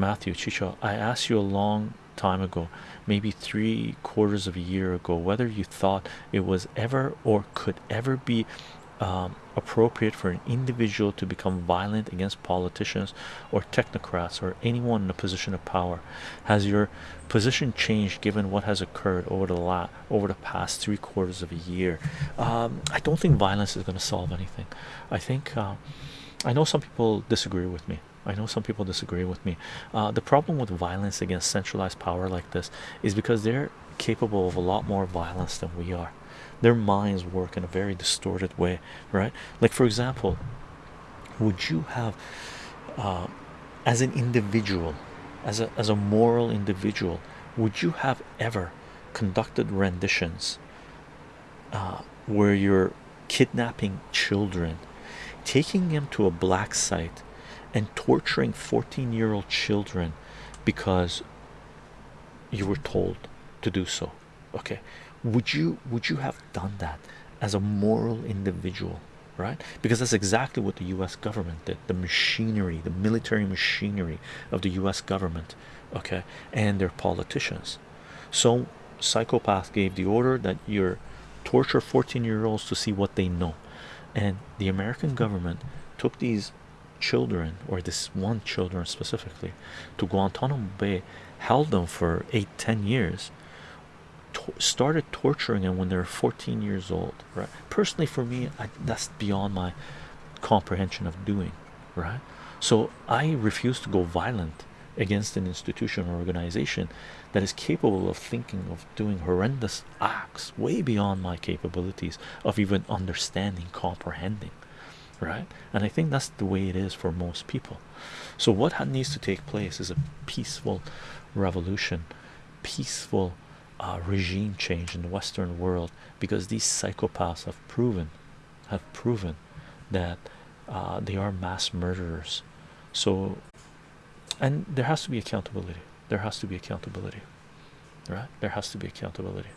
Matthew Chicho, I asked you a long time ago, maybe three quarters of a year ago, whether you thought it was ever or could ever be um, appropriate for an individual to become violent against politicians or technocrats or anyone in a position of power. Has your position changed given what has occurred over the la over the past three quarters of a year? Um, I don't think violence is going to solve anything. I think uh, I know some people disagree with me. I know some people disagree with me. Uh, the problem with violence against centralized power like this is because they're capable of a lot more violence than we are. Their minds work in a very distorted way, right? Like, for example, would you have, uh, as an individual, as a as a moral individual, would you have ever conducted renditions uh, where you're kidnapping children, taking them to a black site, and torturing 14 year old children because you were told to do so? Okay, would you would you have done that as a moral individual? Right, because that's exactly what the U.S. government did. The machinery, the military machinery of the U.S. government, okay, and their politicians. So, psychopath gave the order that you're torture 14 year olds to see what they know and the american government took these children or this one children specifically to guantanamo bay held them for eight ten years started torturing them when they were 14 years old right? Personally for me I, that's beyond my comprehension of doing right? So i refuse to go violent against an institution or organization that is capable of thinking of doing horrendous acts way beyond my capabilities of even understanding comprehending right? And i think that's the way it is for most people. So what needs to take place is a peaceful revolution peaceful uh, regime change in the western world because these psychopaths have proven have proven that uh, they are mass murderers. So and there has to be accountability. There has to be accountability right? There has to be accountability